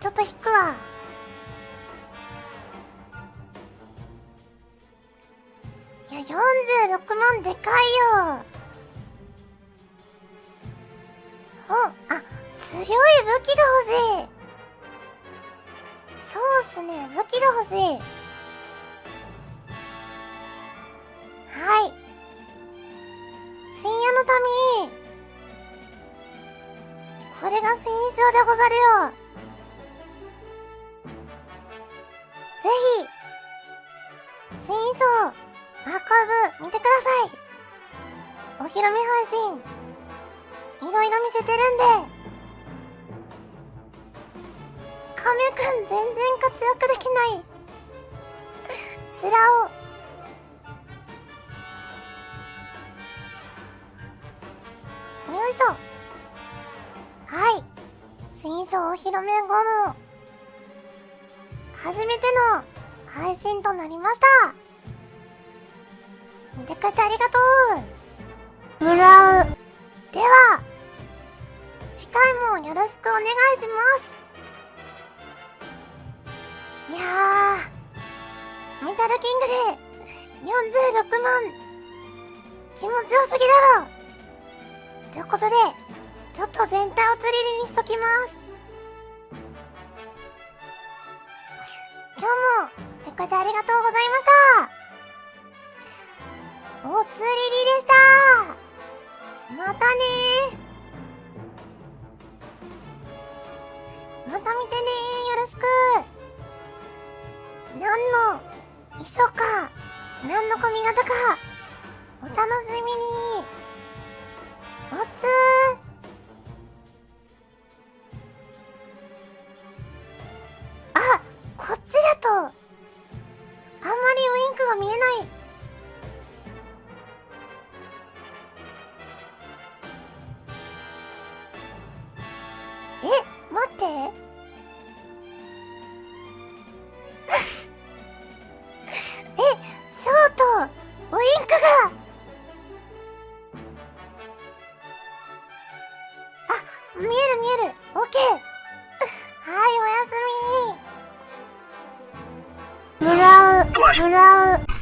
ちょっと引くわ。いや46万でかいよ。おあ強い武器が欲しい。そうっすね武器が欲しい。はい。深夜の民。これが戦争でござるよ。ぜひ戦争アーカイブ見てください。お披露目配信いろいろ見せてるんで。カメくん全然活躍できない。スラオよいしょ。はい。戦争お披露目後の初めての配信となりました。見てくれてありがとう。もらう。では次回もよろしくお願いします。いやーメタルキングで46万。気持ちよすぎだろ。ということでちょっと全体を釣りりにしときます。てありがとうございました。お釣りりでした。またねまた見てねよろしく。何の衣装か。何の髪型か。お楽しみに。見える見える。オッケー。はいおやすみ。もらうもらう。